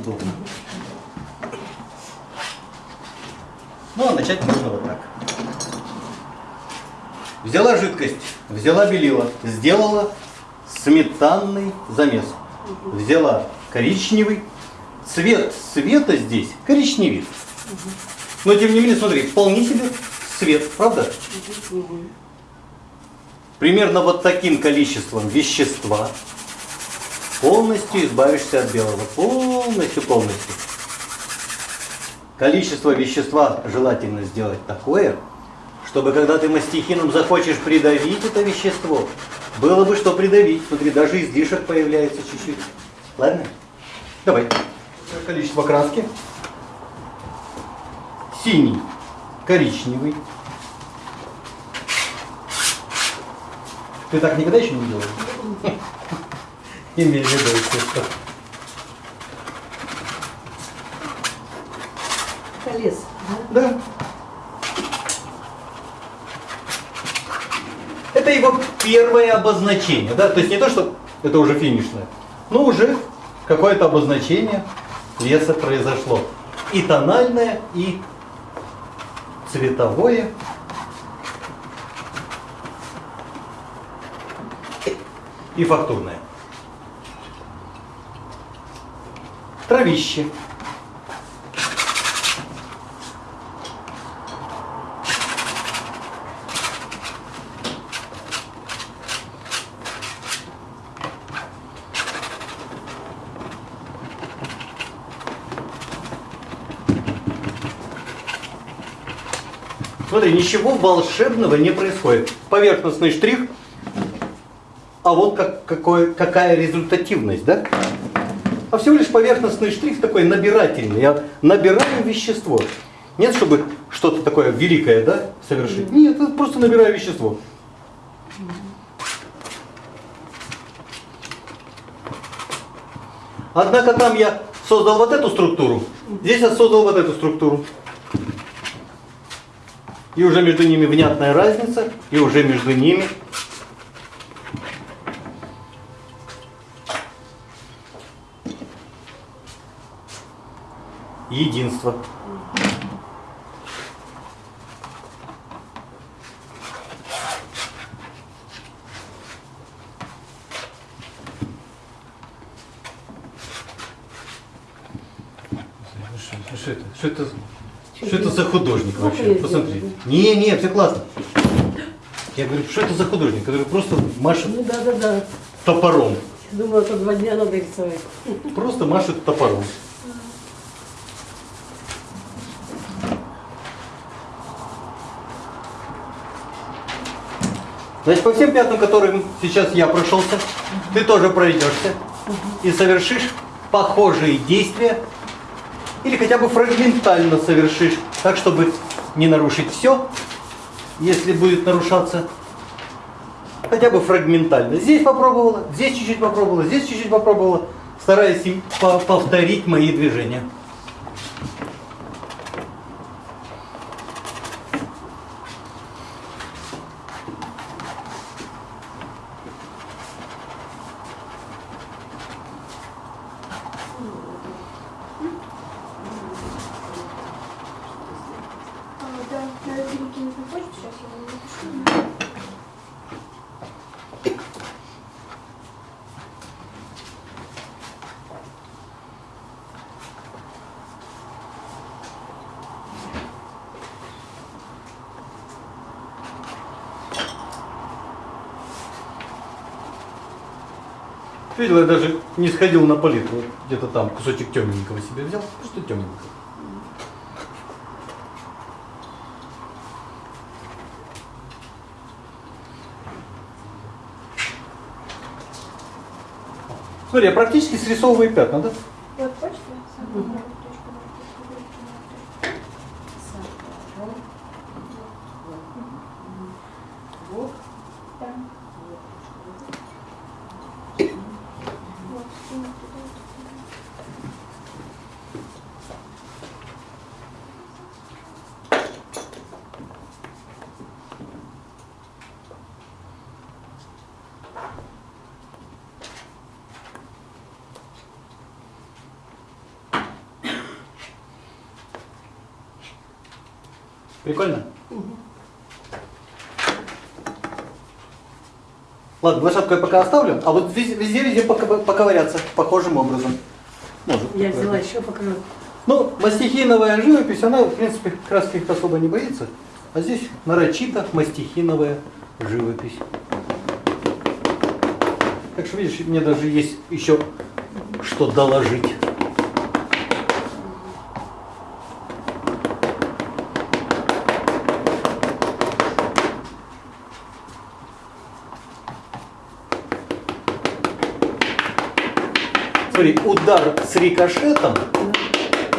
удобно. Ну, а начать можно вот так. Взяла жидкость, взяла белила, сделала сметанный замес. Взяла коричневый. Цвет света здесь коричневит. Но тем не менее, смотри, вполне себе цвет, правда? Примерно вот таким количеством вещества полностью избавишься от белого. Полностью, полностью. Количество вещества желательно сделать такое, чтобы когда ты мастихином захочешь придавить это вещество, было бы что придавить. Смотри, даже излишек появляется чуть-чуть. Ладно? Давай. Количество краски. Синий, коричневый. Ты так никогда еще не делал? Имей в виду, естественно. Колес, да? Да. Это его первое обозначение, да, то есть не то, что это уже финишное, но уже какое-то обозначение леса произошло. И тональное, и цветовое. И фактурное. Травище. Смотри, ничего волшебного не происходит. Поверхностный штрих, а вот как, какой, какая результативность, да? А всего лишь поверхностный штрих такой набирательный. Я набираю вещество. Нет, чтобы что-то такое великое, да, совершить. Нет, просто набираю вещество. Однако там я создал вот эту структуру, здесь я создал вот эту структуру. И уже между ними внятная разница, и уже между ними единство. Что это? Что это? Что это за художник Ну, вообще? Посмотри. Не, не, все классно. Я говорю, что это за художник, который просто машет Ну да, да, да. топором. Думала, что два дня надо рисовать. Просто машет топором. Значит, по всем пятнам, которым сейчас я прошелся, ты тоже пройдешься и совершишь похожие действия или хотя бы фрагментально совершишь, так, чтобы не нарушить все, если будет нарушаться, хотя бы фрагментально. Здесь попробовала, здесь чуть-чуть попробовала, здесь чуть-чуть попробовала, стараясь повторить мои движения. А, да, надо перекинуть на почту, сейчас я вам напишу. Видел, я даже не сходил на палитру, вот где-то там кусочек темненького себе взял, просто темненького. Смотри, я практически срисовываю пятна, да? Вот почта. Да. Вот, скину туда. Прикольно? Ладно, лошадку я пока оставлю, а вот вез- везде-везде поковыряться похожим образом. Может. Я взяла еще покажу. Ну, мастихиновая живопись, она, в принципе, краски их особо не боится. А здесь нарочито мастихиновая живопись. Так что, видишь, мне даже есть еще что доложить. Смотри, удар с рикошетом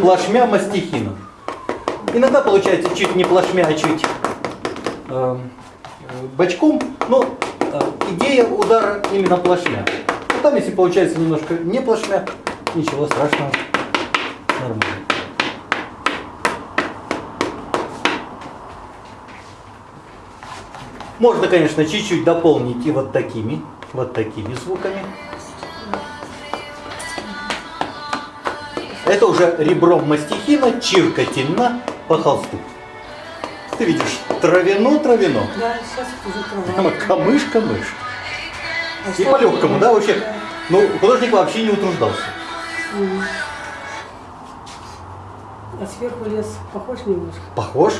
плашмя мастихина. Иногда получается чуть не плашмя, а чуть э, бочком, но э, идея удара именно плашмя. А там, если получается немножко не плашмя, ничего страшного, нормально. Можно, конечно, чуть-чуть дополнить и вот такими, вот такими звуками. Это уже ребром мастихина, чиркательно по холсту. Ты видишь, травяно-травяно. Да, сейчас уже трава. камыш-камыш. А И по-легкому, да, вообще? Ну, художник вообще не утруждался. А сверху лес похож немножко? Похож?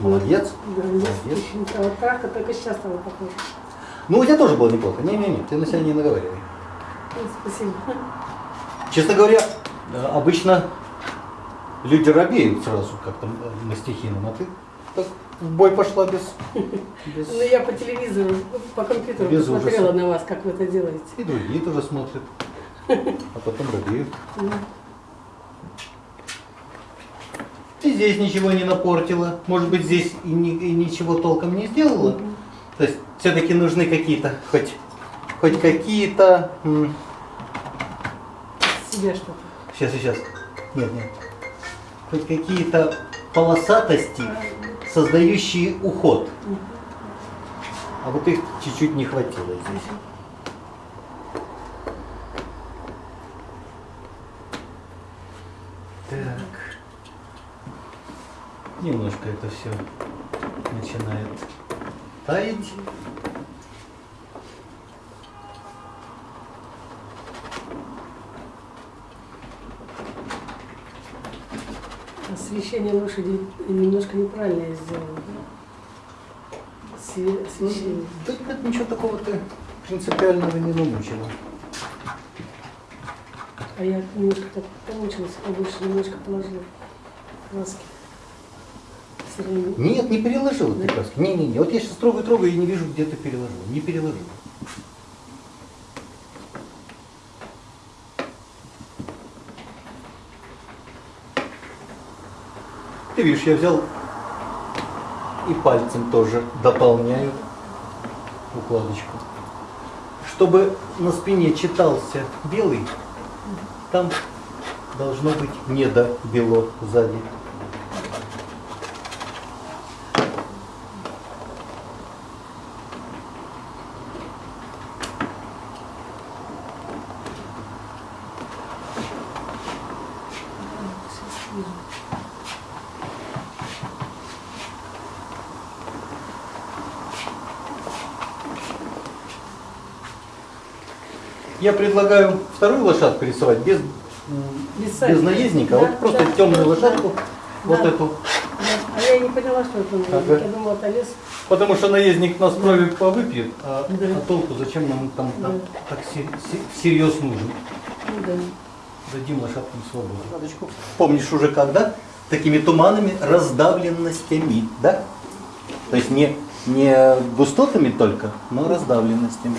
Молодец. Да, лес Молодец. очень трава. Травка только сейчас стала похожа. Ну, у тебя тоже было неплохо. Не-не-не, ты на себя не наговаривай. Ну, Спасибо. Честно говоря, обычно люди робеют сразу как-то э, мастихином, а ты так в бой пошла без... без... Ну, я по телевизору, по компьютеру Без посмотрела ужаса. на вас, как вы это делаете. И другие тоже смотрят, а потом робеют. Ну, И здесь ничего не напортила. Может быть, здесь и, ни- и ничего толком не сделала. То есть все-таки нужны какие-то, хоть, хоть какие-то... Себе что-то. Сейчас, сейчас. Нет, нет. Хоть какие-то полосатости, создающие уход. А вот их чуть-чуть не хватило здесь. Так. Немножко это все начинает таять. Освещение лошади немножко неправильно да? Све- Освещение. Да нет, ничего такого ты принципиального не намучила. А я немножко так помучилась, побольше немножко положила краски. Нет, не переложила ты краски. Не-не-не. Вот я сейчас трогаю, трогаю и не вижу, где ты переложила. Не переложила. Ты видишь, я взял и пальцем тоже дополняю укладочку. Чтобы на спине читался белый, там должно быть недобело сзади. Я предлагаю вторую лошадку рисовать без, Без наездника, Да, вот просто да, темную да, лошадку, вот Да. эту. Да. А я не поняла, что это наездник. Ага. Я думала, это лес. Потому что наездник нас крови повыпьет, а, Да. а толку зачем нам там, Да. так се- всерьез нужен. Ну, да. Дадим лошадкам свободу. Лошадочку. Помнишь уже когда? Такими туманами, раздавленностями, да? То есть не, не густотами только, но раздавленностями.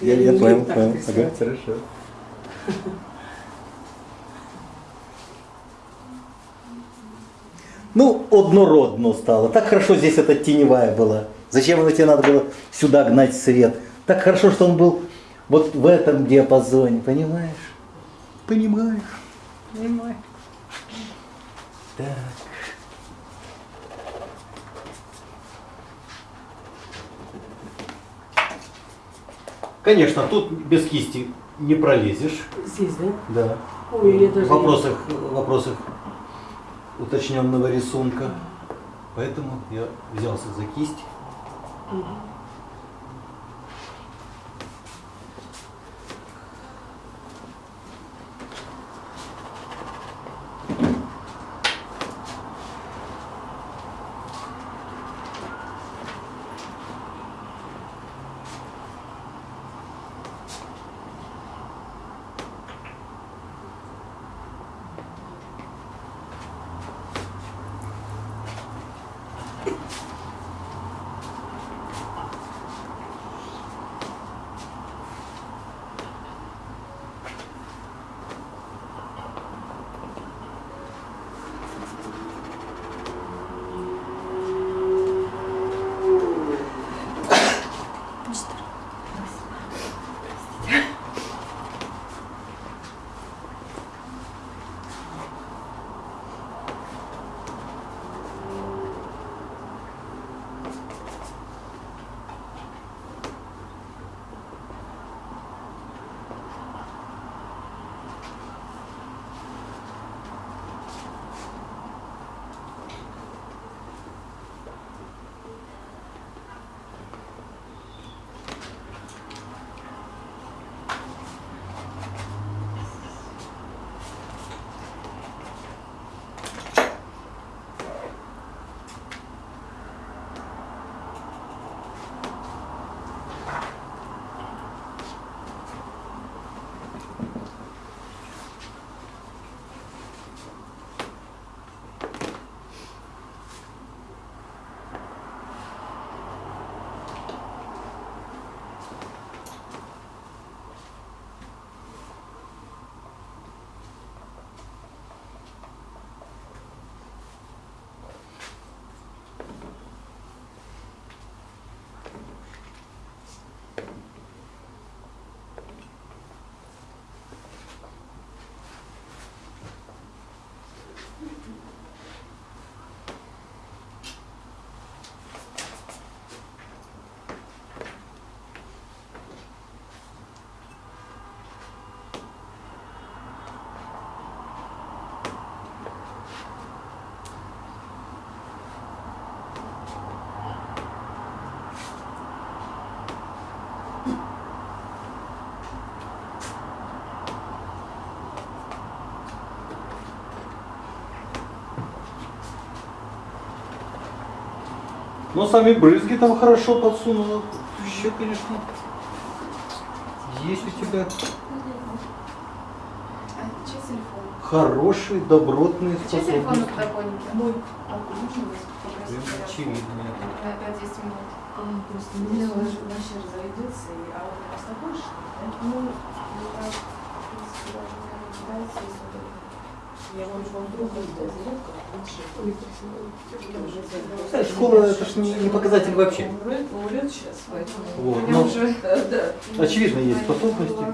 Не умею так рисовать. хорошо. Ну, однородно стало. Так хорошо здесь эта теневая была. Зачем это тебе надо было сюда гнать свет? Так хорошо, что он был вот в этом диапазоне, понимаешь? Понимаешь? Понимаешь. Так. Конечно, тут без кисти не пролезешь. Здесь, да? Да. Ой, в вопросах, в вопросах уточненного рисунка. Поэтому я взялся за кисть. Но сами брызги там хорошо подсунула. Еще, конечно, есть у тебя А чей телефон? хорошие, добротные Чей телефон способности. подоконнике? Мой. А попросить? Прям очевидно. На 5-10 минут. А, просто мне вообще разойдется, и- а он просто больше, да? Ну, так, в принципе, даже не если школа это ж не, не показатель вообще. Он умрет, умрет сейчас, поэтому... Вот, но уже Да, да. очевидно есть способности.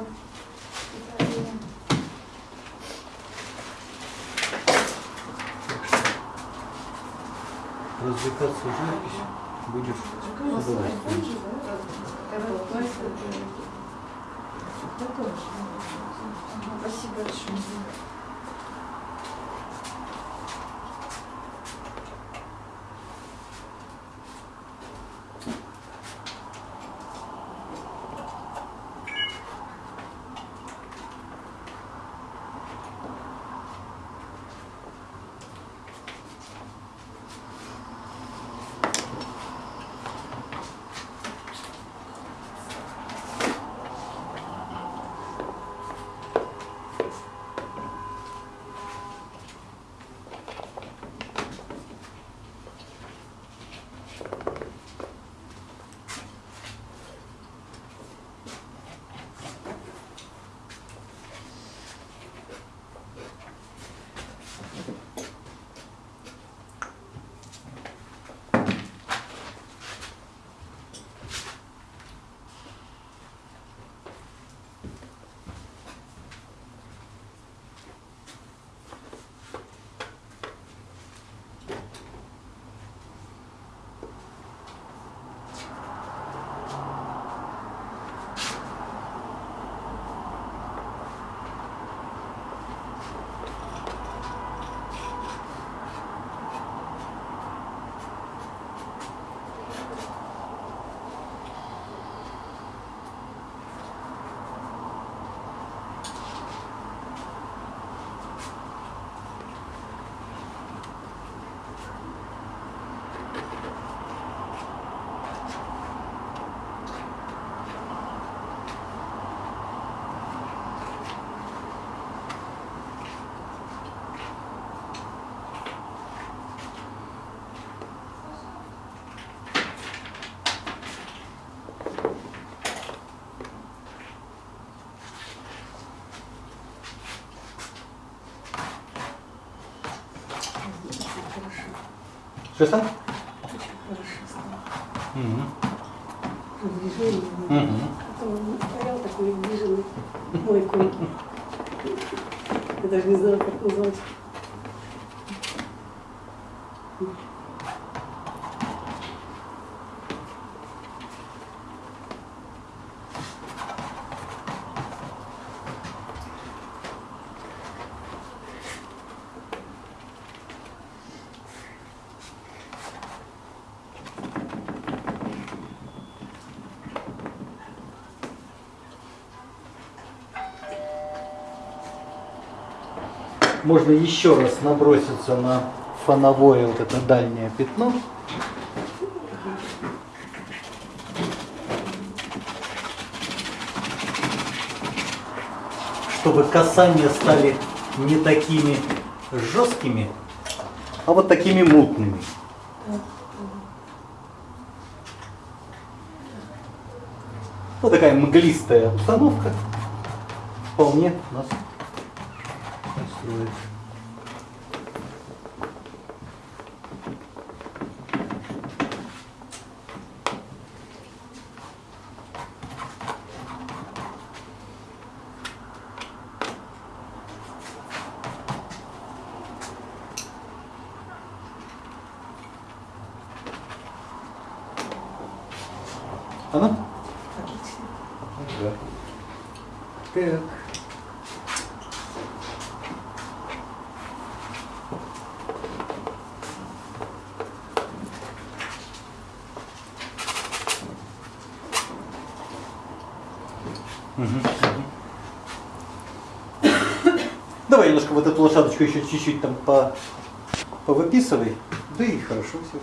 Развлекаться живописью будешь Ну, с удовольствием. iPhone же, Что стало. Мгм. Движение. Мгм. Потом он стоял такой движенный, мой конь. Я даже не знаю, как назвать. Можно еще раз наброситься на фоновое вот это дальнее пятно. Чтобы касания стали не такими жесткими, а вот такими мутными. Вот такая мглистая обстановка вполне нас устроит. Она? Отлично. Да. Так. Мгм, мгм. Давай немножко лошадочку еще чуть-чуть там по повыписывай. Да и хорошо все.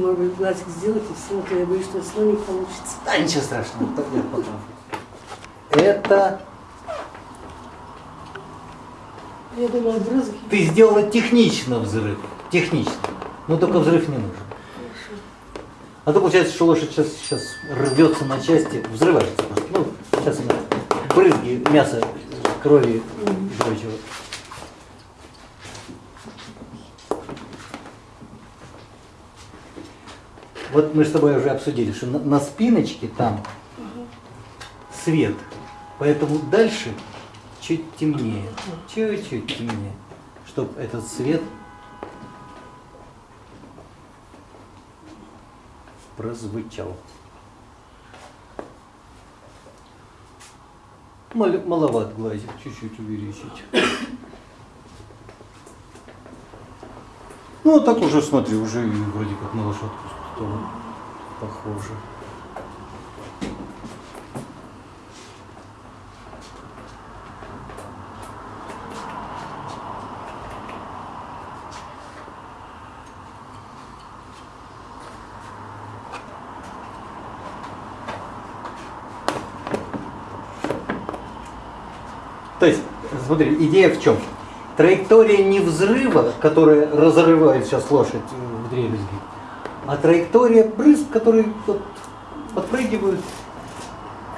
Может быть, глазик сделать и все, то я боюсь, что слоник получится. Да ничего страшного, так я потом. Это Я думала, брызги. ты сделала технично взрыв. Технично. Но только взрыв не нужен. Хорошо. А то получается, что лошадь сейчас, сейчас рвется на части, взрывается. Ну, сейчас она брызги, мясо, крови и прочего. Вот мы с тобой уже обсудили, что на, на спиночке там свет, поэтому дальше чуть темнее, чуть-чуть темнее, чтобы этот свет прозвучал. Мал- маловат глазик, чуть-чуть увеличить. Ну, так уже, смотри, уже вроде как на лошадку стало похоже. То есть, смотри, идея в чем? Траектория не взрыва, которая разрывает сейчас лошадь э, в дребезги, а траектория брызг, которые вот подпрыгивают,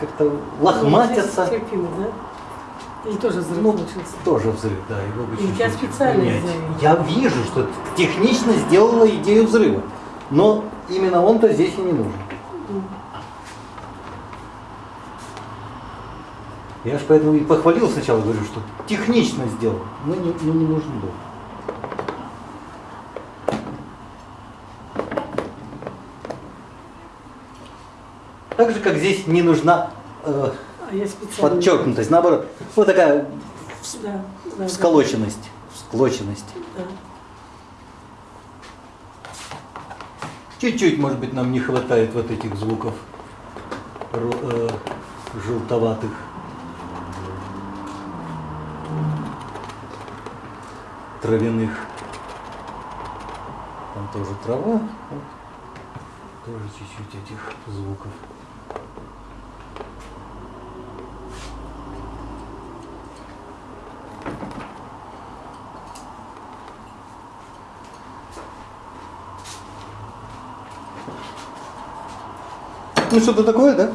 как-то лохматятся. Терпимо, да? Или тоже взрыв Ну, получился? тоже взрыв, да, его бы И чуть-чуть специально. Я вижу, что технично сделала идею взрыва, но именно он-то здесь и не нужен. Я же поэтому и похвалил сначала, говорю, что технично сделал, но не, но не нужен был. Как здесь не нужна э, А подчеркнутость, наоборот, вот такая вс- Да, да, всколоченность, всклоченность. да. Чуть-чуть, может быть, нам не хватает вот этих звуков э, желтоватых. Травяных. Там тоже трава. вот. Тоже чуть-чуть этих звуков. Ну что-то такое, да?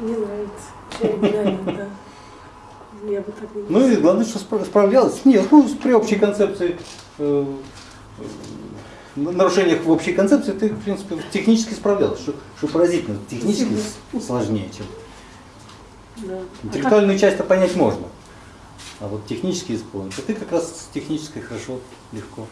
Мне нравится. Да. Я бы так не Ну и главное, что спра- справлялась. Нет, ну при общей концепции э, на- нарушениях в общей концепции ты, в принципе, технически справлялась, что, что поразительно. Технически сложнее, чем Да. А интеллектуальную часть-то понять можно. А вот технически исполнить. А ты как раз с технической хорошо, легко.